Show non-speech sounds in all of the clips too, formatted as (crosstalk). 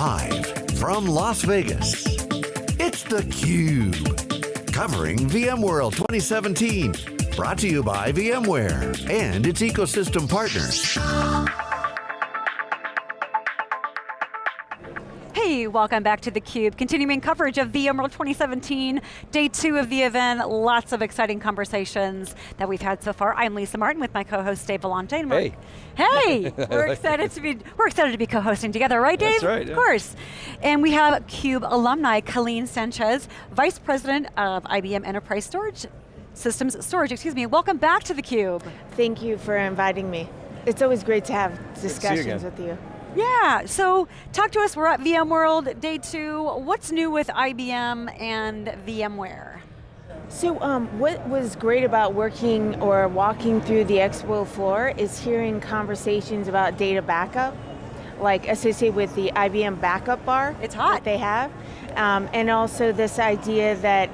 Live from Las Vegas, it's theCUBE. Covering VMworld 2017. Brought to you by VMware and its ecosystem partners. Hey, welcome back to theCUBE. Continuing coverage of VMworld 2017, day two of the event. Lots of exciting conversations that we've had so far. I'm Lisa Martin with my co-host Dave Vellante. Hey. Hey, (laughs) we're excited to be we're excited to be co-hosting together, right Dave? That's right. Of course. And we have CUBE alumni, Calline Sanchez, Vice President of IBM Enterprise Storage Systems Storage, excuse me. Welcome back to theCUBE. Thank you for inviting me. It's always great to have discussions you with you. Yeah, so talk to us, we're at VMworld day two. What's new with IBM and VMware? So um, what was great about working or walking through the expo floor is hearing conversations about data backup, like associated with the IBM backup bar. It's hot. That they have. Um, and also this idea that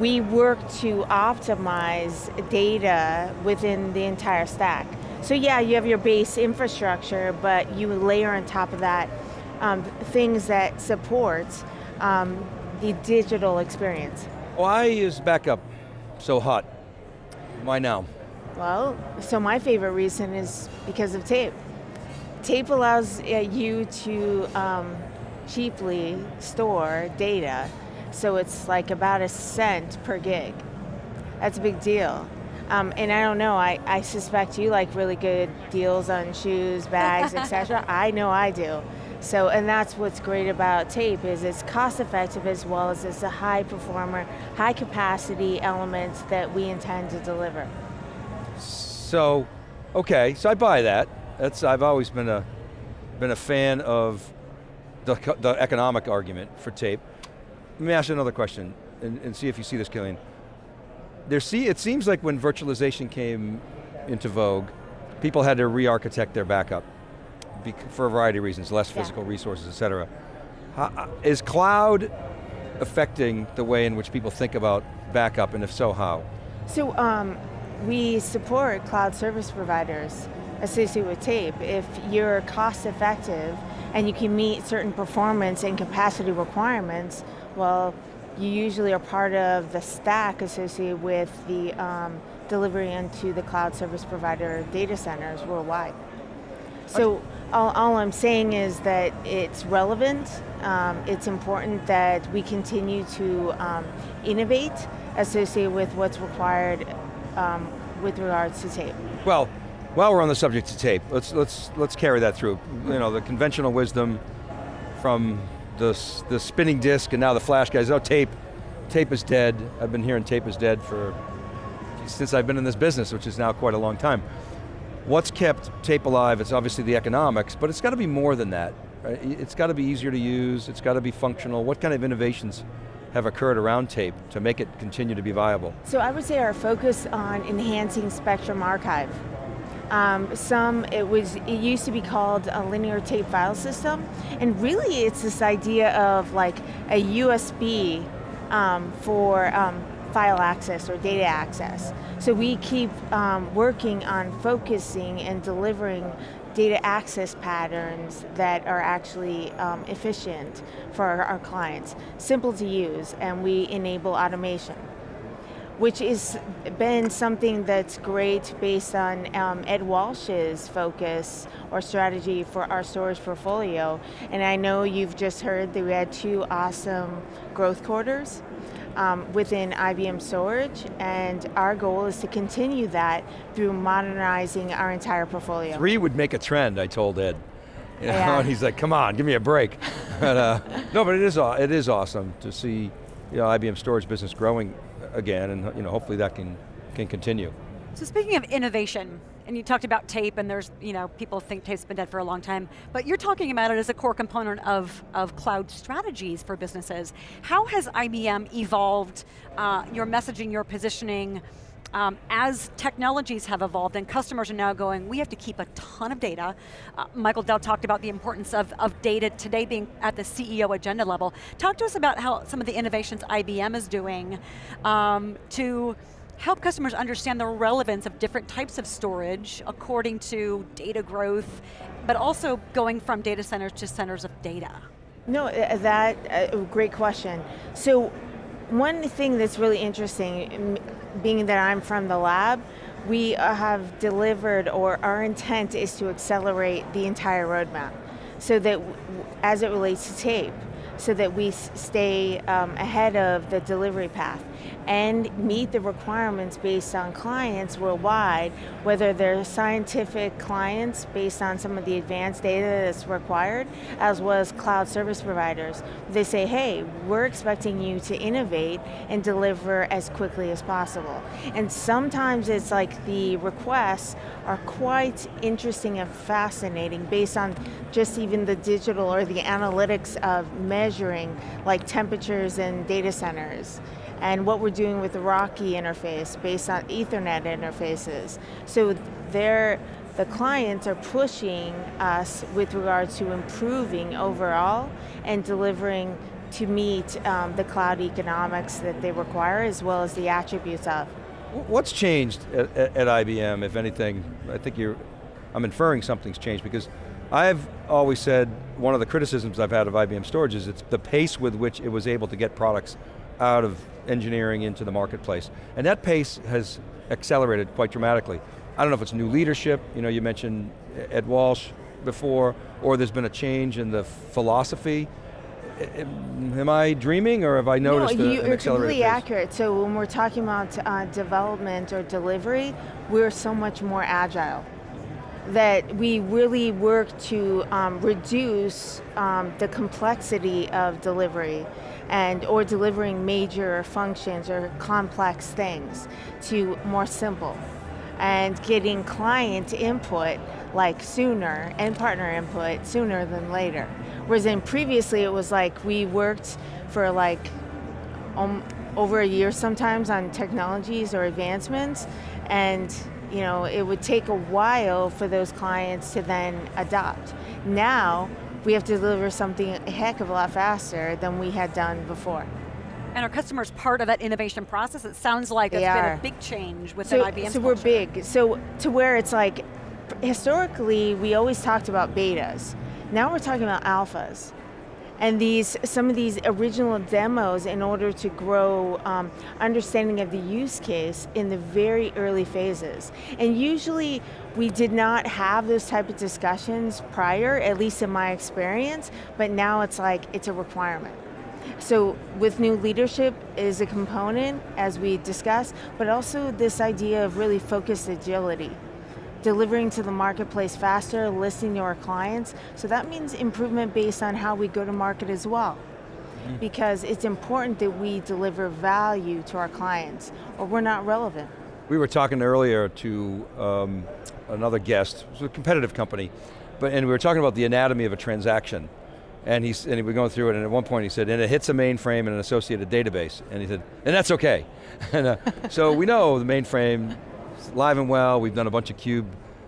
we work to optimize data within the entire stack. So yeah, you have your base infrastructure, but you layer on top of that um, things that support um, the digital experience. Why is backup so hot? Why now? Well, so my favorite reason is because of tape. Tape allows uh, you to um, cheaply store data, so it's like about a cent per gig. That's a big deal. Um, and I don't know, I, I suspect you like really good deals on shoes, bags, etc. (laughs) I know I do. So, and that's what's great about tape is it's cost effective as well as it's a high performer, high capacity element that we intend to deliver. So, okay, so I buy that. That's, I've always been a, been a fan of the, the economic argument for tape. Let me ask you another question and, and see if you see this, Calline. There see, it seems like when virtualization came into vogue, people had to re-architect their backup for a variety of reasons, less physical yeah. resources, et cetera. How, uh, is cloud affecting the way in which people think about backup, and if so, how? So um, we support cloud service providers associated with tape. If you're cost effective and you can meet certain performance and capacity requirements, well, you usually are part of the stack associated with the um, delivery into the cloud service provider data centers worldwide. So all, all I'm saying is that it's relevant, um, it's important that we continue to um, innovate associated with what's required um, with regards to tape. Well, while we're on the subject of tape, let's, let's, let's carry that through. You know, the conventional wisdom from the, the spinning disk and now the flash guys, oh tape, tape is dead. I've been hearing tape is dead for, since I've been in this business, which is now quite a long time. What's kept tape alive, it's obviously the economics, but it's got to be more than that. Right? It's got to be easier to use, it's got to be functional. What kind of innovations have occurred around tape to make it continue to be viable? So I would say our focus on enhancing Spectrum Archive um, some, it was, it used to be called a linear tape file system, and really it's this idea of like a USB um, for um, file access or data access. So we keep um, working on focusing and delivering data access patterns that are actually um, efficient for our, our clients, simple to use, and we enable automation which has been something that's great based on um, Ed Walsh's focus or strategy for our storage portfolio. And I know you've just heard that we had two awesome growth quarters um, within IBM storage, and our goal is to continue that through modernizing our entire portfolio. Three would make a trend, I told Ed. You know, yeah. and (laughs) he's like, come on, give me a break. (laughs) but, uh, no, but it is, it is awesome to see you know, IBM storage business growing again, and you know, hopefully that can, can continue. So speaking of innovation, and you talked about tape, and there's, you know, people think tape's been dead for a long time, but you're talking about it as a core component of, of cloud strategies for businesses. How has IBM evolved uh, your messaging, your positioning, um, as technologies have evolved and customers are now going, we have to keep a ton of data. Uh, Michael Dell talked about the importance of, of data today being at the CEO agenda level. Talk to us about how some of the innovations IBM is doing um, to help customers understand the relevance of different types of storage according to data growth, but also going from data centers to centers of data. No, uh, that, uh, great question. So one thing that's really interesting, being that I'm from the lab, we uh, have delivered, or our intent is to accelerate the entire roadmap. So that, as it relates to tape, so that we stay um, ahead of the delivery path and meet the requirements based on clients worldwide, whether they're scientific clients based on some of the advanced data that's required, as well as cloud service providers. They say, hey, we're expecting you to innovate and deliver as quickly as possible. And sometimes it's like the requests are quite interesting and fascinating based on just even the digital or the analytics of measuring like temperatures in data centers and what we're doing with the RoCE interface based on Ethernet interfaces. So they're, the clients are pushing us with regard to improving overall and delivering to meet um, the cloud economics that they require as well as the attributes of. What's changed at, at, IBM, if anything? I think you're, I'm inferring something's changed because I've always said one of the criticisms I've had of IBM storage is it's the pace with which it was able to get products out of engineering into the marketplace. And that pace has accelerated quite dramatically. I don't know if it's new leadership, you know, you mentioned Ed Walsh before, or there's been a change in the philosophy. Am I dreaming or have I noticed no, you, a, an completely pace? accurate. So when we're talking about uh, development or delivery, we're so much more agile that we really work to um, reduce um, the complexity of delivery and or delivering major functions or complex things to more simple and getting client input like sooner and partner input sooner than later. Whereas in previously it was like we worked for like um, over a year sometimes on technologies or advancements and you know, it would take a while for those clients to then adopt. Now, we have to deliver something a heck of a lot faster than we had done before. And our customers part of that innovation process? It sounds like they it's are. been a big change within so, IBM So culture. we're big, so to where it's like, historically we always talked about betas. Now we're talking about alphas and these some of these original demos in order to grow um, understanding of the use case in the very early phases. And usually we did not have those type of discussions prior, at least in my experience, but now it's like, it's a requirement. So with new leadership is a component, as we discussed, but also this idea of really focused agility delivering to the marketplace faster, listening to our clients. So that means improvement based on how we go to market as well. Mm. Because it's important that we deliver value to our clients or we're not relevant. We were talking earlier to um, another guest, it was a competitive company, but, and we were talking about the anatomy of a transaction. And, he's, and we were going through it, and at one point he said, and it hits a mainframe and an associated database. And he said, and that's okay. (laughs) and, uh, so we know the mainframe live and well. We've done a bunch of CUBE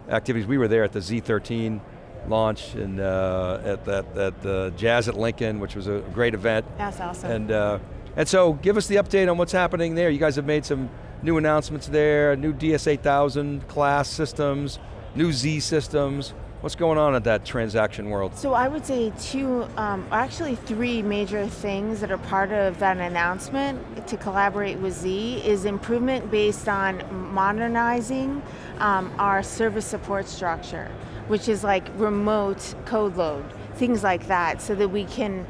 activities. We were there at the Z13 launch and uh, at that at the Jazz at Lincoln, which was a great event. That's awesome. And uh, and so give us the update on what's happening there. You guys have made some new announcements there, new DS8000 class systems, new Z systems. What's going on at that transaction world? So I would say two, um, actually three major things that are part of that announcement to collaborate with Z is improvement based on modernizing um, our service support structure, which is like remote code load, things like that, so that we can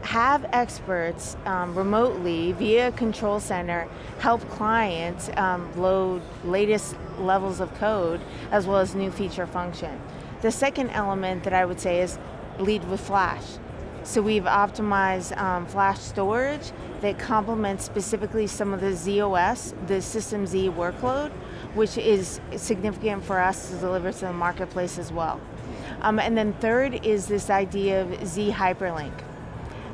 have experts um, remotely via control center help clients um, load latest levels of code as well as new feature function. The second element that I would say is lead with Flash. So we've optimized um, Flash storage that complements specifically some of the ZOS, the System Z workload, which is significant for us to deliver to the marketplace as well. Um, and then third is this idea of Z Hyperlink.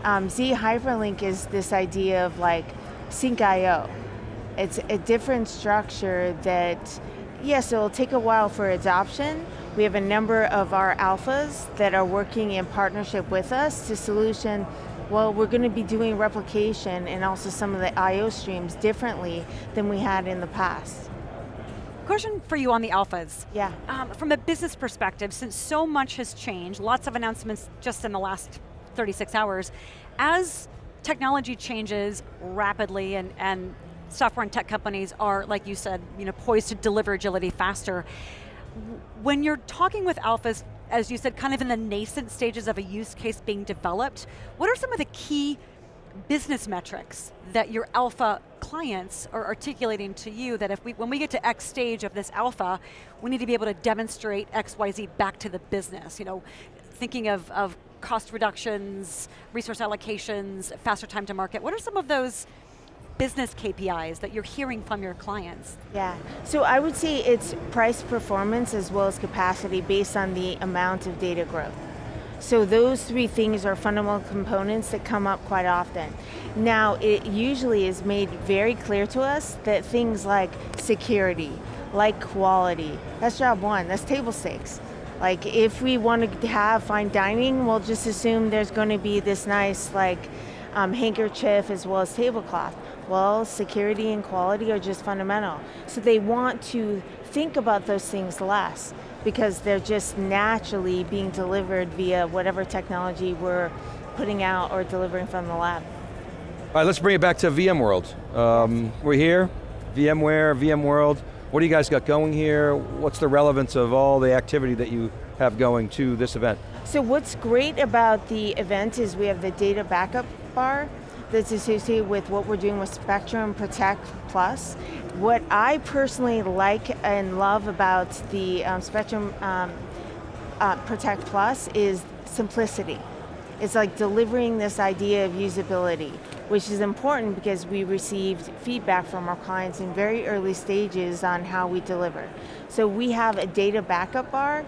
Um, Z Hyperlink is this idea of like sync IO. It's a different structure that, yes, it'll take a while for adoption, we have a number of our alphas that are working in partnership with us to solution well, we're going to be doing replication and also some of the I.O. streams differently than we had in the past. Question for you on the alphas. Yeah. Um, from a business perspective, since so much has changed, lots of announcements just in the last 36 hours. As technology changes rapidly and, and software and tech companies are, like you said, you know, poised to deliver agility faster, when you're talking with alphas, as you said, kind of in the nascent stages of a use case being developed, what are some of the key business metrics that your alpha clients are articulating to you that if we, when we get to X stage of this alpha, we need to be able to demonstrate X, Y, Z back to the business. You know, thinking of, of cost reductions, resource allocations, faster time to market. What are some of those business KPIs that you're hearing from your clients? Yeah, so I would say it's price performance as well as capacity based on the amount of data growth. So those three things are fundamental components that come up quite often. Now, it usually is made very clear to us that things like security, like quality, that's job one, that's table stakes. Like if we want to have fine dining, we'll just assume there's going to be this nice like um, handkerchief as well as tablecloth. Well, security and quality are just fundamental. So they want to think about those things less because they're just naturally being delivered via whatever technology we're putting out or delivering from the lab. All right, let's bring it back to VMworld. Um, we're here, VMware, VMworld. What do you guys got going here? What's the relevance of all the activity that you have going to this event? So what's great about the event is we have the data backup bar that's associated with what we're doing with Spectrum Protect Plus. What I personally like and love about the um, Spectrum um, uh, Protect Plus is simplicity. It's like delivering this idea of usability which is important because we received feedback from our clients in very early stages on how we deliver. So we have a data backup bar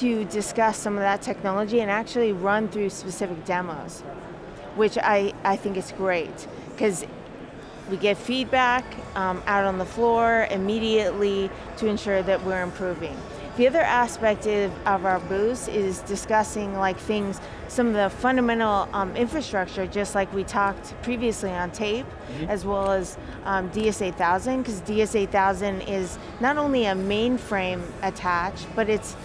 to discuss some of that technology and actually run through specific demos, which I, I think is great, because we get feedback um, out on the floor immediately to ensure that we're improving. The other aspect of, of our booth is discussing like things, some of the fundamental um, infrastructure, just like we talked previously on tape, mm -hmm. as well as um, DS8000, because DS8000 is not only a mainframe attached, but it's,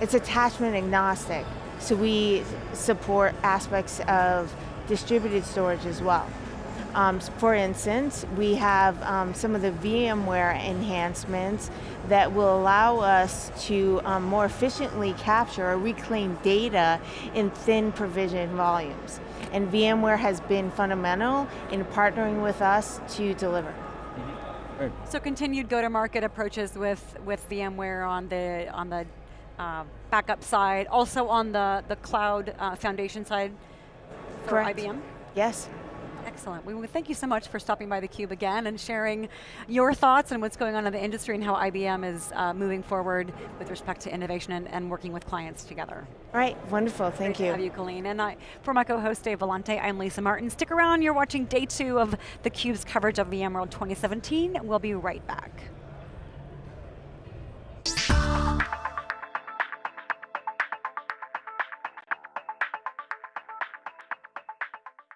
it's attachment agnostic. So we support aspects of distributed storage as well. Um, for instance, we have um, some of the VMware enhancements that will allow us to um, more efficiently capture or reclaim data in thin provision volumes. And VMware has been fundamental in partnering with us to deliver. So continued go-to-market approaches with, with VMware on the, on the uh, backup side, also on the, the cloud uh, foundation side for IBM? Yes. Excellent. We thank you so much for stopping by theCUBE again and sharing your thoughts and what's going on in the industry and how IBM is uh, moving forward with respect to innovation and, and, working with clients together. All right, wonderful, thank Great you. have you, Calline. And I, for my co-host Dave Vellante, I'm Lisa Martin. Stick around, you're watching day two of theCUBE's coverage of VMworld 2017. We'll be right back.